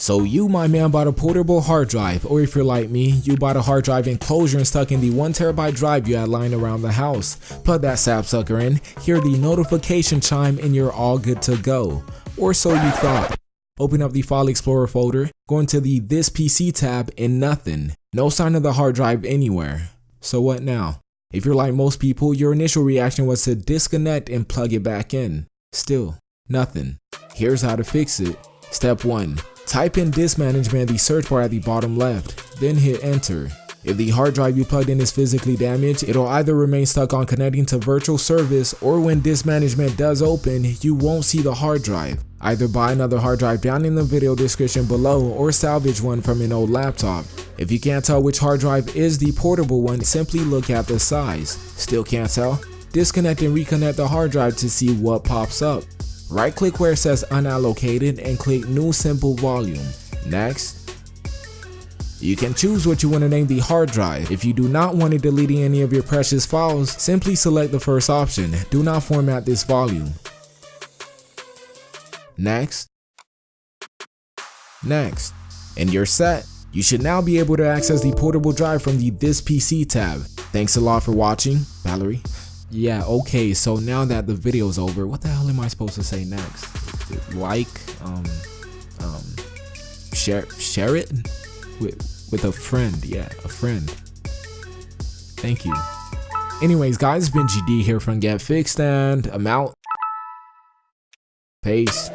So you, my man, bought a portable hard drive, or if you're like me, you bought a hard drive enclosure and stuck in the 1TB drive you had lying around the house. Plug that sapsucker in, hear the notification chime, and you're all good to go. Or so you thought. Open up the File Explorer folder, go into the This PC tab, and nothing. No sign of the hard drive anywhere. So what now? If you're like most people, your initial reaction was to disconnect and plug it back in. Still, nothing. Here's how to fix it. Step 1. Type in disk management in the search bar at the bottom left, then hit enter. If the hard drive you plugged in is physically damaged, it'll either remain stuck on connecting to virtual service or when disk management does open, you won't see the hard drive. Either buy another hard drive down in the video description below or salvage one from an old laptop. If you can't tell which hard drive is the portable one, simply look at the size. Still can't tell? Disconnect and reconnect the hard drive to see what pops up. Right click where it says unallocated and click new simple volume. Next. You can choose what you want to name the hard drive. If you do not want it deleting any of your precious files, simply select the first option. Do not format this volume. Next. Next. And you're set. You should now be able to access the portable drive from the This PC tab. Thanks a lot for watching, Valerie. Yeah, okay, so now that the video's over, what the hell am I supposed to say next? Like, um, um, share, share it with, with a friend, yeah, a friend. Thank you. Anyways, guys, it's been GD here from Get Fixed, and I'm out. Peace.